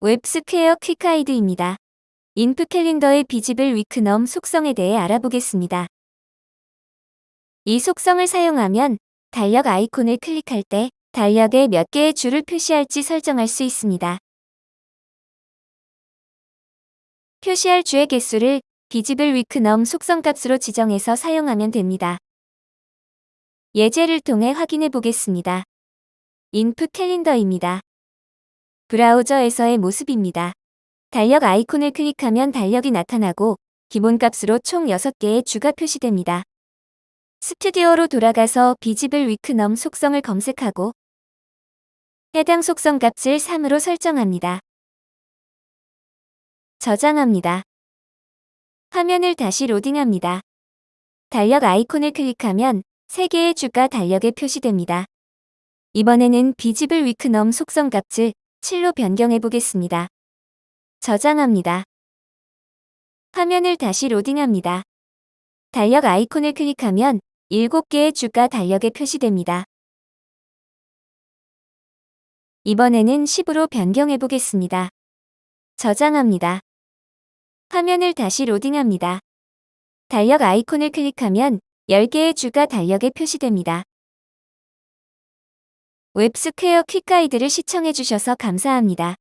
웹스퀘어 quick guide입니다. input calendar의 visible week num 속성에 대해 알아보겠습니다. 이 속성을 사용하면 달력 아이콘을 클릭할 때 달력에 몇 개의 줄을 표시할지 설정할 수 있습니다. 표시할 주의 개수를 visible week num 속성 값으로 지정해서 사용하면 됩니다. 예제를 통해 확인해 보겠습니다. 인풋 캘린더입니다. 브라우저에서의 모습입니다. 달력 아이콘을 클릭하면 달력이 나타나고 기본값으로 총 6개의 주가 표시됩니다. 스튜디오로 돌아가서 비지블 위크넘 속성을 검색하고 해당 속성 값을 3으로 설정합니다. 저장합니다. 화면을 다시 로딩합니다. 달력 아이콘을 클릭하면 3개의 주가 달력에 표시됩니다. 이번에는 비지블 위크넘 속성 값을 7로 변경해 보겠습니다. 저장합니다. 화면을 다시 로딩합니다. 달력 아이콘을 클릭하면 7개의 주가 달력에 표시됩니다. 이번에는 10으로 변경해 보겠습니다. 저장합니다. 화면을 다시 로딩합니다. 달력 아이콘을 클릭하면 10개의 주가 달력에 표시됩니다. 웹스퀘어 퀵가이드를 시청해주셔서 감사합니다.